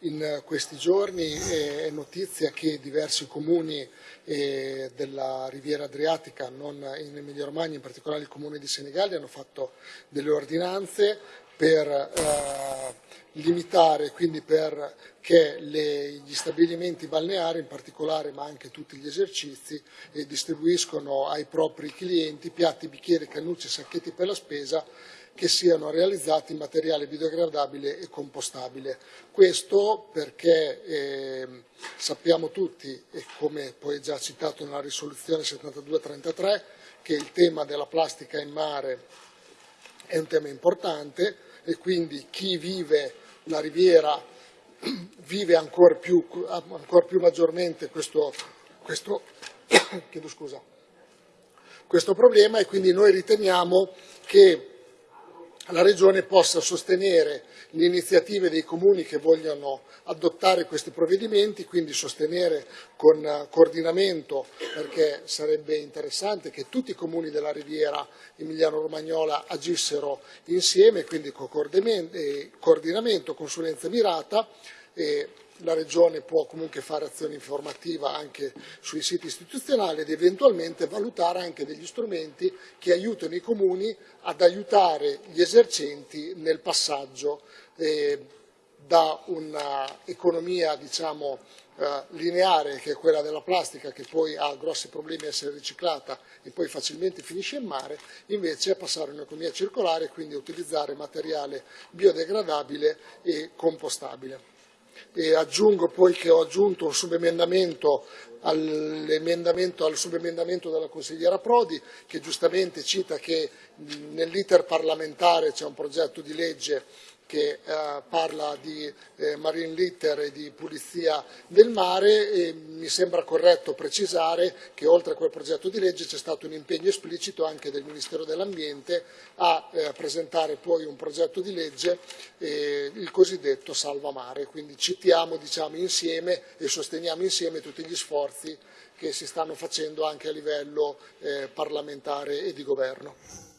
in questi giorni è notizia che diversi comuni eh, della Riviera Adriatica, non in Emilia Romagna, in particolare il comune di Senigalli, hanno fatto delle ordinanze per eh, limitare, quindi perché gli stabilimenti balneari in particolare, ma anche tutti gli esercizi, eh, distribuiscono ai propri clienti piatti, bicchieri, cannucce, sacchetti per la spesa che siano realizzati in materiale biodegradabile e compostabile. Questo perché eh, sappiamo tutti, e come poi già citato nella risoluzione 7233, che il tema della plastica in mare è un tema importante e quindi chi vive la riviera vive ancora più, ancora più maggiormente questo, questo, scusa, questo problema e quindi noi riteniamo che la Regione possa sostenere le iniziative dei comuni che vogliono adottare questi provvedimenti, quindi sostenere con coordinamento, perché sarebbe interessante che tutti i comuni della riviera emiliano-romagnola agissero insieme, quindi con coordinamento, consulenza mirata, e la Regione può comunque fare azione informativa anche sui siti istituzionali ed eventualmente valutare anche degli strumenti che aiutano i comuni ad aiutare gli esercenti nel passaggio eh, da un'economia diciamo, eh, lineare che è quella della plastica che poi ha grossi problemi a essere riciclata e poi facilmente finisce in mare, invece a passare a un'economia circolare e quindi a utilizzare materiale biodegradabile e compostabile. E aggiungo poi che ho aggiunto un subemendamento al subemendamento della consigliera Prodi che giustamente cita che nell'iter parlamentare c'è un progetto di legge che eh, parla di eh, marine litter e di pulizia del mare e mi sembra corretto precisare che oltre a quel progetto di legge c'è stato un impegno esplicito anche del Ministero dell'Ambiente a eh, presentare poi un progetto di legge, eh, il cosiddetto Salva Mare, quindi citiamo diciamo, insieme e sosteniamo insieme tutti gli sforzi che si stanno facendo anche a livello eh, parlamentare e di governo.